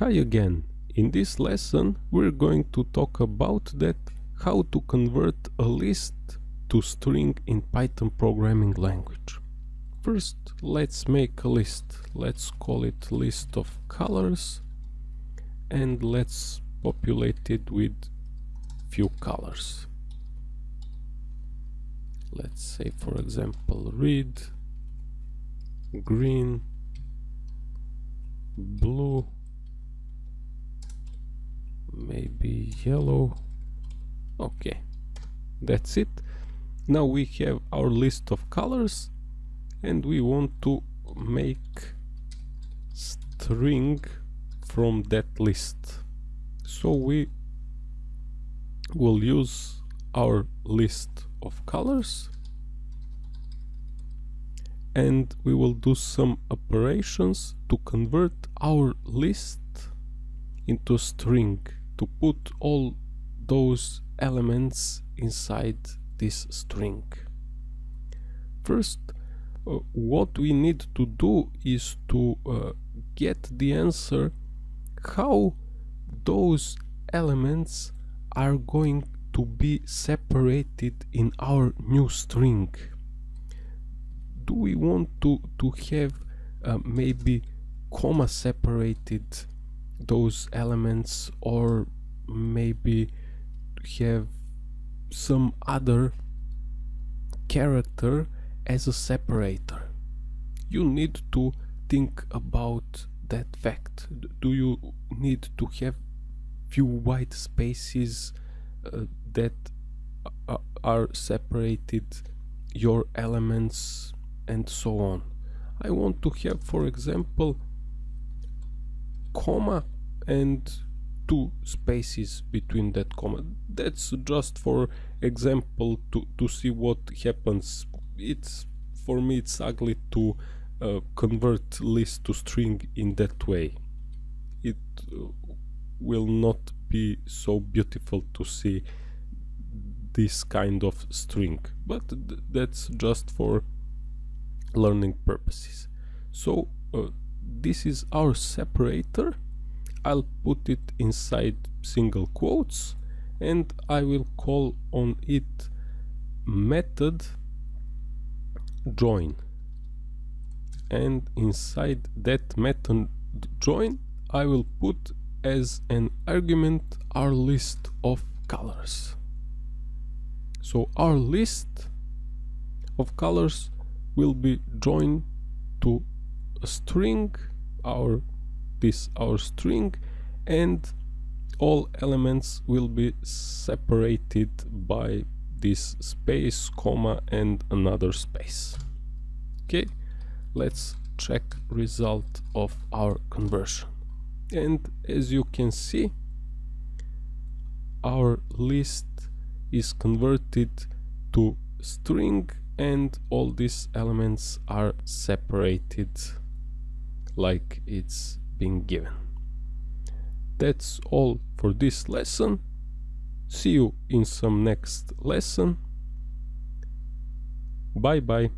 Hi again. In this lesson we're going to talk about that how to convert a list to string in Python programming language. First let's make a list. Let's call it list of colors and let's populate it with few colors. Let's say for example red, green, blue maybe yellow. Okay that's it. Now we have our list of colors and we want to make string from that list. So we will use our list of colors and we will do some operations to convert our list into string to put all those elements inside this string. First, uh, what we need to do is to uh, get the answer how those elements are going to be separated in our new string. Do we want to, to have uh, maybe comma separated those elements or maybe have some other character as a separator. You need to think about that fact. Do you need to have few white spaces uh, that are separated your elements and so on? I want to have for example comma and two spaces between that comma. That's just for example to to see what happens. It's for me it's ugly to uh, convert list to string in that way. It uh, will not be so beautiful to see this kind of string. But th that's just for learning purposes. So uh, this is our separator. I'll put it inside single quotes and I will call on it method join. And inside that method join I will put as an argument our list of colors. So our list of colors will be joined to string our this our string and all elements will be separated by this space comma and another space. Okay let's check result of our conversion. And as you can see our list is converted to string and all these elements are separated like it's being given. That's all for this lesson. See you in some next lesson. Bye bye.